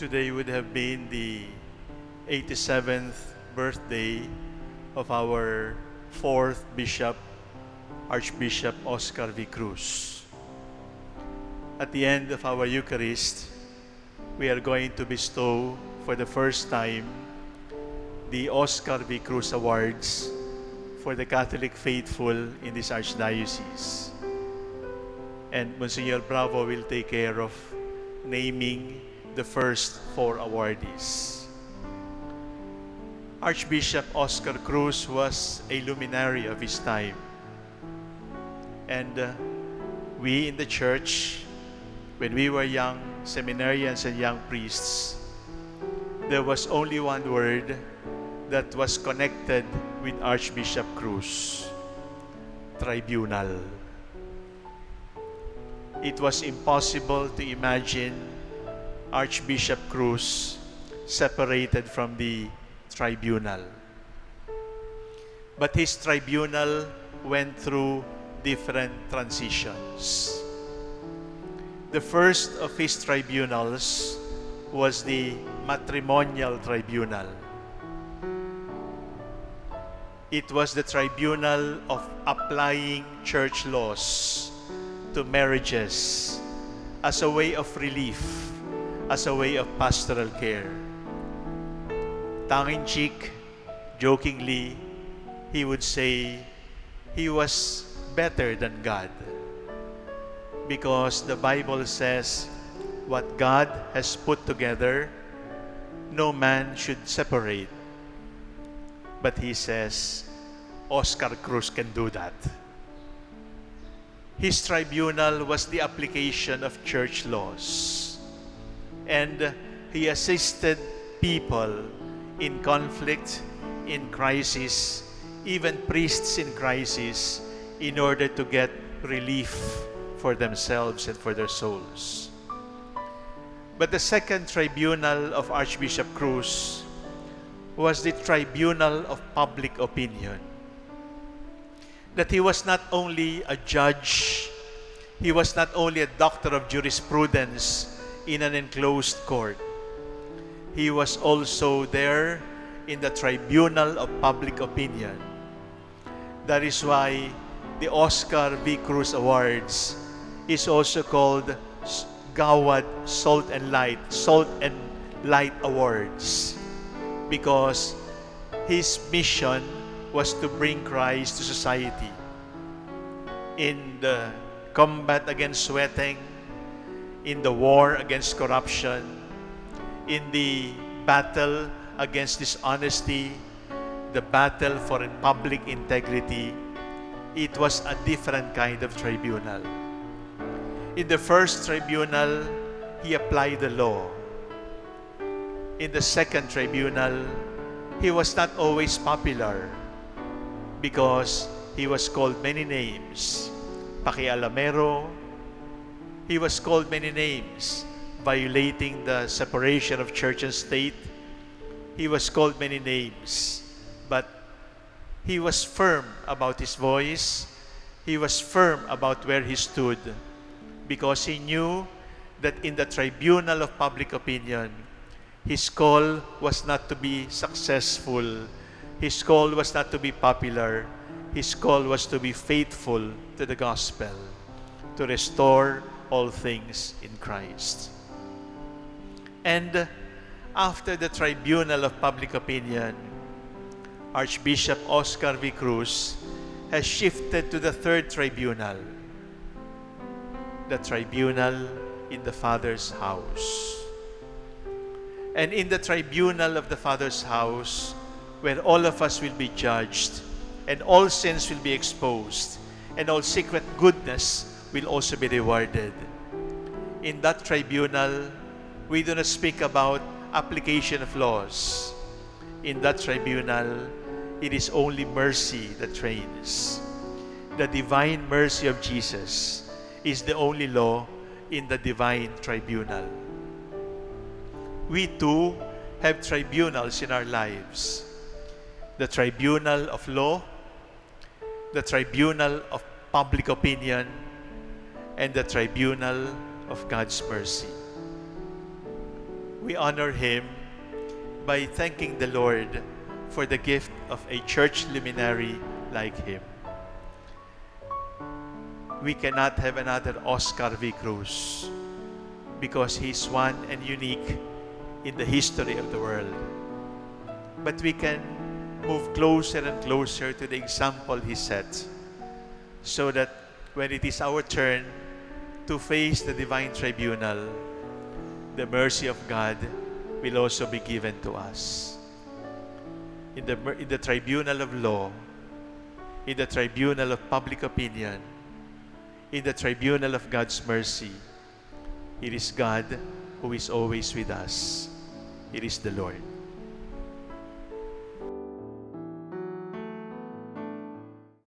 today would have been the 87th birthday of our fourth bishop, Archbishop Oscar V. Cruz. At the end of our Eucharist, we are going to bestow for the first time the Oscar V. Cruz Awards for the Catholic faithful in this Archdiocese. And Monsignor Bravo will take care of naming the first four awardees. Archbishop Oscar Cruz was a luminary of his time. And uh, we in the church, when we were young seminarians and young priests, there was only one word that was connected with Archbishop Cruz tribunal. It was impossible to imagine Archbishop Cruz separated from the tribunal. But his tribunal went through different transitions. The first of his tribunals was the matrimonial tribunal. It was the tribunal of applying church laws to marriages as a way of relief, as a way of pastoral care. Tongue-in-cheek, jokingly, he would say he was better than God because the Bible says what God has put together, no man should separate. But he says, Oscar Cruz can do that. His tribunal was the application of church laws. And he assisted people in conflict, in crisis, even priests in crisis, in order to get relief for themselves and for their souls. But the second tribunal of Archbishop Cruz was the tribunal of public opinion. That he was not only a judge, he was not only a doctor of jurisprudence in an enclosed court. He was also there in the tribunal of public opinion. That is why the Oscar V. Cruz Awards is also called Gawad Salt and Light, Salt and Light Awards because his mission was to bring Christ to society in the combat against jueteng, in the war against corruption, in the battle against dishonesty, the battle for public integrity, it was a different kind of tribunal. In the first tribunal, he applied the law. In the second tribunal, he was not always popular because he was called many names. Pakialamero, he was called many names, violating the separation of church and state. He was called many names, but he was firm about his voice. He was firm about where he stood because he knew that in the tribunal of public opinion, his call was not to be successful. His call was not to be popular. His call was to be faithful to the gospel, to restore all things in Christ. And after the tribunal of public opinion, Archbishop Oscar V. Cruz has shifted to the third tribunal, the tribunal in the Father's house. And in the tribunal of the Father's house, where all of us will be judged, and all sins will be exposed, and all secret goodness will also be rewarded. In that tribunal, we do not speak about application of laws. In that tribunal, it is only mercy that reigns. The divine mercy of Jesus is the only law in the divine tribunal. We too have tribunals in our lives. The tribunal of law, the tribunal of public opinion, and the tribunal of God's mercy. we honor him by thanking the Lord for the gift of a church luminary like him. We cannot have another Oscar V. Cruz because he's one and unique in the history of the world. But we can move closer and closer to the example he set so that when it is our turn to face the divine tribunal, the mercy of God will also be given to us. In the, in the tribunal of law, in the tribunal of public opinion, in the tribunal of God's mercy, it is God who is always with us. It is the Lord.